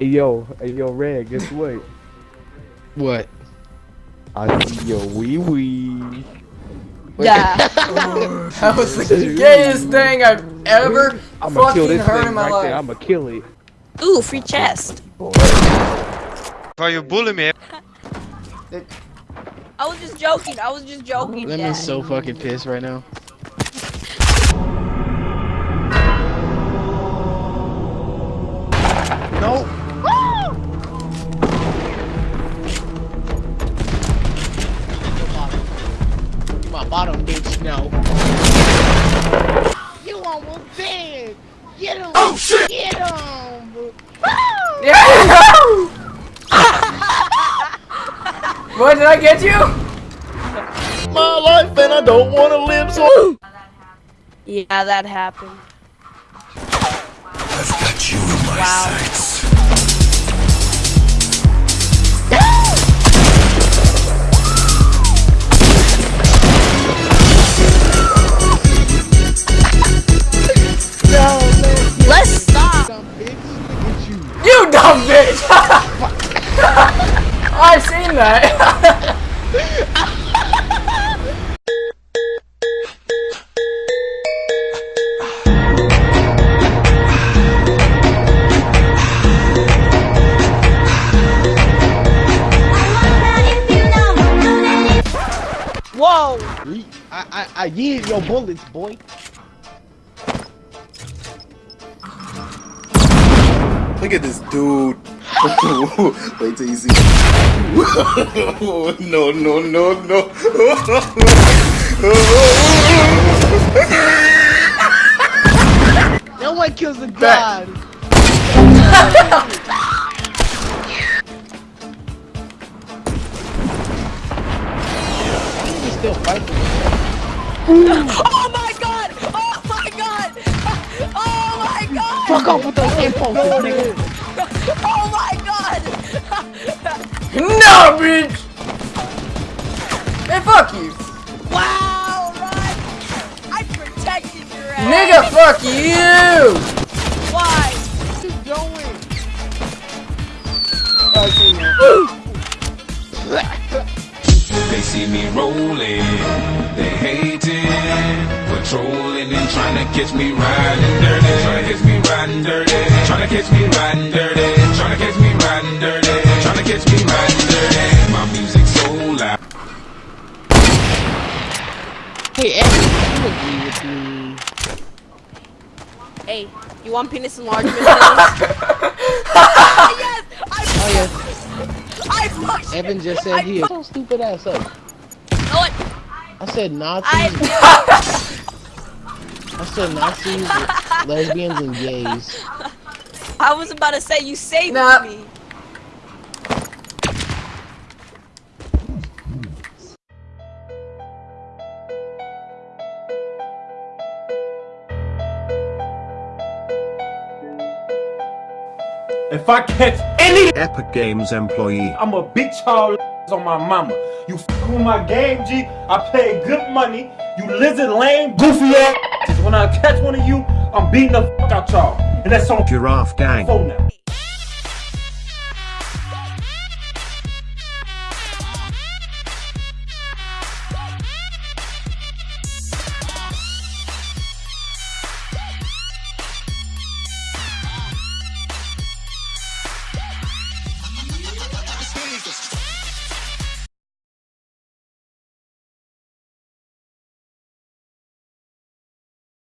Hey yo, hey yo, Red, guess what? What? I see your wee wee. Yeah. That was the gayest thing I've ever I'ma kill fucking this heard thing in my right there. life. I'ma kill it. Ooh, free chest. Why you bully me? I was just joking. I was just joking. Lemon's Dad. so fucking pissed right now. No. No. You almost dead. Get him. Oh shit. Get him. Yeah! Boy, did I get you? My life and I don't want to live so. Yeah, that happened. I've got you in my Wow. sights. I've seen that. Whoa. I I I yield your bullets, boy. Look at this dude. Wait till you see. no, no, no, no. No one kills a god. Still fight. Oh my god. Oh my god. Oh my god. Fuck off with those impulses, nigga. No, bitch! Hey, fuck you. Wow, Rod. I protected your ass. Nigga, fuck you! Why? Keep going. They see me rolling, they hating, patrolling and trying to catch me riding dirty, trying to catch me riding dirty, trying to catch me riding dirty, Hey, Evan, you agree with me? Hey, you want penis enlargement pills? yes. I Oh yes. I fucked Evan just said he is so stupid ass up. know it. I said Nazis. I I said Nazis, lesbians, and gays. I was about to say you saved Nah. me. If I catch any, Epic Games employee. I'ma beat y'all on my mama. You f with my game, G. I pay good money. You lizard lame, goofy ass. When I catch one of you, I'm beating the fuck out y'all. And that's on Giraffe Gang.